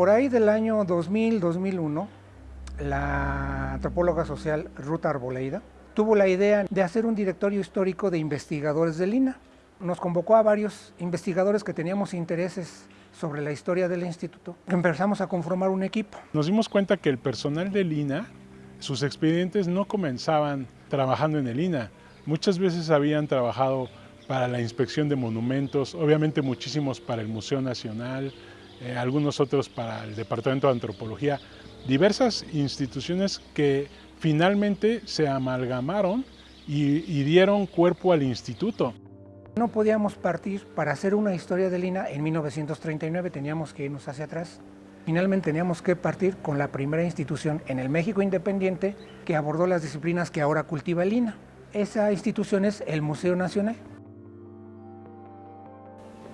Por ahí del año 2000-2001, la antropóloga social Ruth Arboleida tuvo la idea de hacer un directorio histórico de investigadores del INA. Nos convocó a varios investigadores que teníamos intereses sobre la historia del instituto. Empezamos a conformar un equipo. Nos dimos cuenta que el personal del INA, sus expedientes no comenzaban trabajando en el INA. Muchas veces habían trabajado para la inspección de monumentos, obviamente muchísimos para el Museo Nacional, eh, algunos otros para el Departamento de Antropología, diversas instituciones que finalmente se amalgamaron y, dieron cuerpo al instituto. No podíamos partir para hacer una historia de Lina en 1939, teníamos que irnos hacia atrás. Finalmente teníamos que partir con la primera institución en el México independiente que abordó las disciplinas que ahora cultiva el. Esa institución es el Museo Nacional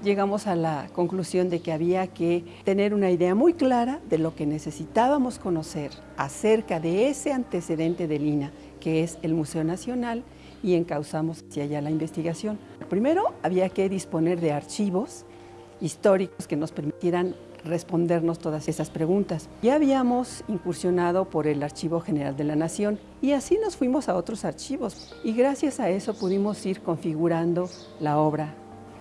llegamos a la conclusión de que había que tener una idea muy clara de lo que necesitábamos conocer acerca de ese antecedente de Lina, que es el Museo Nacional, y encauzamos hacia allá la investigación. Primero, había que disponer de archivos históricos que nos permitieran respondernos todas esas preguntas. Ya habíamos incursionado por el Archivo General de la Nación y así nos fuimos a otros archivos y gracias a eso pudimos ir configurando la obra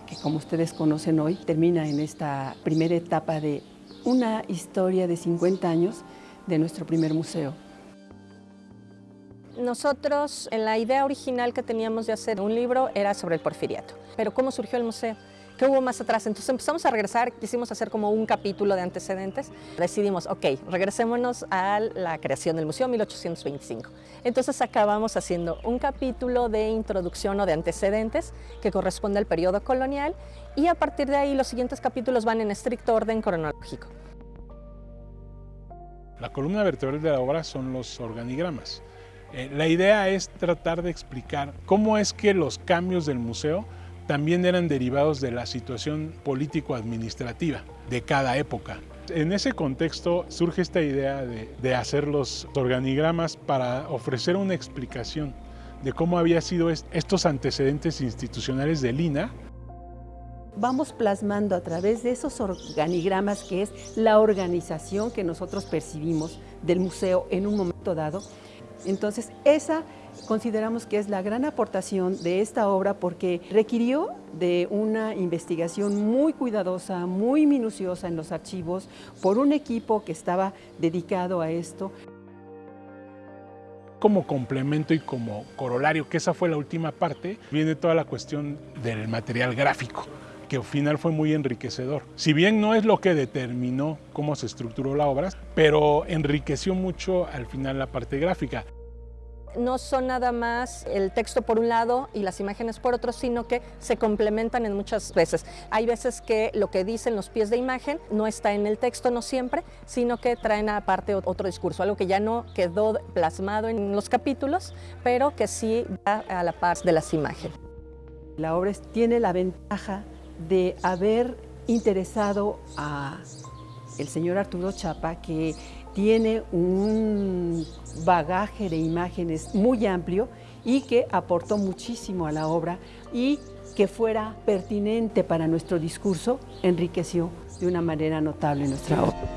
que como ustedes conocen hoy, termina en esta primera etapa de una historia de 50 años de nuestro primer museo. Nosotros, en la idea original que teníamos de hacer un libro era sobre el porfiriato, pero ¿cómo surgió el museo? ¿Qué hubo más atrás? Entonces empezamos a regresar, quisimos hacer como un capítulo de antecedentes. Decidimos, ok, regresémonos a la creación del museo 1825. Entonces acabamos haciendo un capítulo de introducción o de antecedentes que corresponde al periodo colonial y a partir de ahí los siguientes capítulos van en estricto orden cronológico. La columna vertebral de la obra son los organigramas. Eh, la idea es tratar de explicar cómo es que los cambios del museo también eran derivados de la situación político-administrativa de cada época. En ese contexto surge esta idea de, hacer los organigramas para ofrecer una explicación de cómo había sido estos antecedentes institucionales del INA. Vamos plasmando a través de esos organigramas que es la organización que nosotros percibimos del museo en un momento dado. Entonces, esa consideramos que es la gran aportación de esta obra porque requirió de una investigación muy cuidadosa, muy minuciosa en los archivos por un equipo que estaba dedicado a esto. Como complemento y como corolario, que esa fue la última parte, viene toda la cuestión del material gráfico que al final fue muy enriquecedor. Si bien no es lo que determinó cómo se estructuró la obra, pero enriqueció mucho al final la parte gráfica no son nada más el texto por un lado y las imágenes por otro, sino que se complementan en muchas veces. Hay veces que lo que dicen los pies de imagen no está en el texto, no siempre, sino que traen aparte otro discurso, algo que ya no quedó plasmado en los capítulos, pero que sí va a la paz de las imágenes. La obra tiene la ventaja de haber interesado a el señor Arturo Chapa, que tiene un bagaje de imágenes muy amplio y que aportó muchísimo a la obra y que fuera pertinente para nuestro discurso, enriqueció de una manera notable nuestra obra.